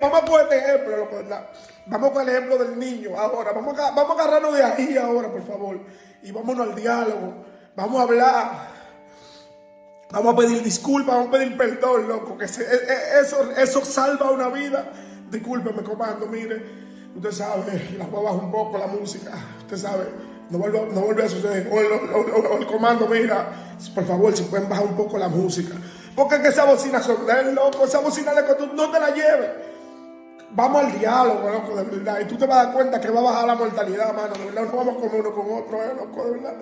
Vamos a poner este ejemplo, loco, ¿verdad? Vamos con el ejemplo del niño ahora. Vamos a, vamos a agarrarnos de ahí ahora, por favor. Y vámonos al diálogo. Vamos a hablar. Vamos a pedir disculpas, vamos a pedir perdón, loco. Que e- e- eso, eso salva una vida. Discúlpeme, comando, mire. Usted sabe, la voy a bajar un poco la música. Usted sabe, no vuelve, no vuelve a suceder. O el, comando, mira, por favor, si pueden bajar un poco la música. Porque es que esa bocina son loco. Esa bocina que tú no te la lleves. Vamos al diálogo, loco, de verdad. Y tú te vas a dar cuenta que va a bajar la mortalidad, mano. De verdad, no vamos comer uno con otro, eh, loco, de verdad.